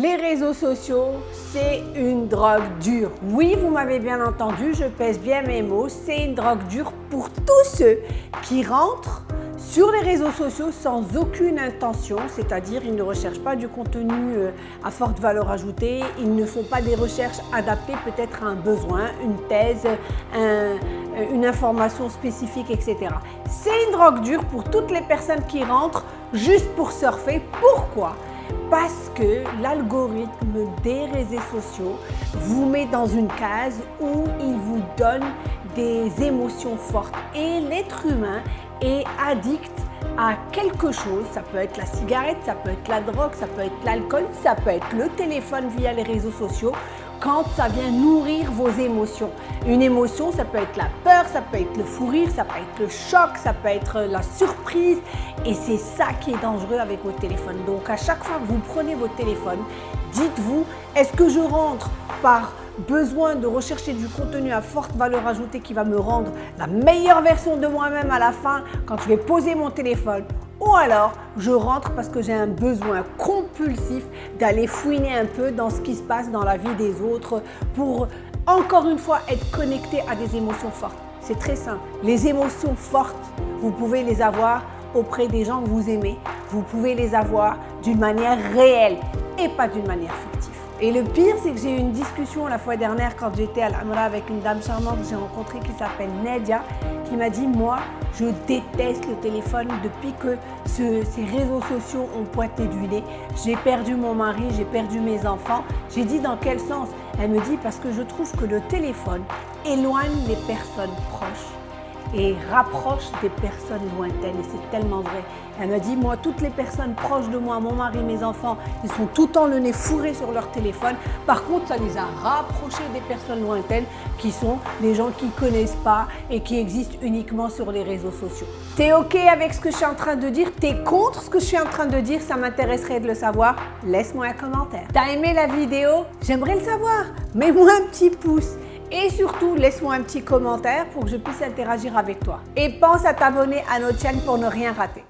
Les réseaux sociaux, c'est une drogue dure. Oui, vous m'avez bien entendu, je pèse bien mes mots, c'est une drogue dure pour tous ceux qui rentrent sur les réseaux sociaux sans aucune intention, c'est-à-dire ils ne recherchent pas du contenu euh, à forte valeur ajoutée, ils ne font pas des recherches adaptées peut-être à un besoin, une thèse, euh, une information spécifique, etc. C'est une drogue dure pour toutes les personnes qui rentrent juste pour surfer. Pourquoi? Parce que l'algorithme des réseaux sociaux vous met dans une case où il vous donne des émotions fortes. Et l'être humain est addict à quelque chose, ça peut être la cigarette, ça peut être la drogue, ça peut être l'alcool, ça peut être le téléphone via les réseaux sociaux, quand ça vient nourrir vos émotions. Une émotion, ça peut être la peur, ça peut être le fou rire, ça peut être le choc, ça peut être la surprise et c'est ça qui est dangereux avec votre téléphone. Donc à chaque fois que vous prenez votre téléphone, dites-vous, est-ce que je rentre par besoin de rechercher du contenu à forte valeur ajoutée qui va me rendre la meilleure version de moi-même à la fin quand je vais poser mon téléphone ou alors je rentre parce que j'ai un besoin compulsif d'aller fouiner un peu dans ce qui se passe dans la vie des autres pour encore une fois être connecté à des émotions fortes. C'est très simple. Les émotions fortes, vous pouvez les avoir auprès des gens que vous aimez. Vous pouvez les avoir d'une manière réelle et pas d'une manière fictive. Et le pire, c'est que j'ai eu une discussion la fois dernière quand j'étais à l'Amra avec une dame charmante que j'ai rencontrée qui s'appelle Nedia, qui m'a dit « Moi, je déteste le téléphone depuis que ces réseaux sociaux ont pointé du nez. J'ai perdu mon mari, j'ai perdu mes enfants. » J'ai dit « Dans quel sens ?» Elle me dit « Parce que je trouve que le téléphone éloigne les personnes proches et rapproche des personnes lointaines et c'est tellement vrai. Elle m'a dit, moi, toutes les personnes proches de moi, mon mari, mes enfants, ils sont tout le temps le nez fourré sur leur téléphone. Par contre, ça les a rapprochés des personnes lointaines qui sont des gens qui ne connaissent pas et qui existent uniquement sur les réseaux sociaux. T'es OK avec ce que je suis en train de dire? T'es contre ce que je suis en train de dire? Ça m'intéresserait de le savoir. Laisse-moi un commentaire. T'as aimé la vidéo? J'aimerais le savoir. Mets-moi un petit pouce. Et surtout, laisse-moi un petit commentaire pour que je puisse interagir avec toi. Et pense à t'abonner à notre chaîne pour ne rien rater.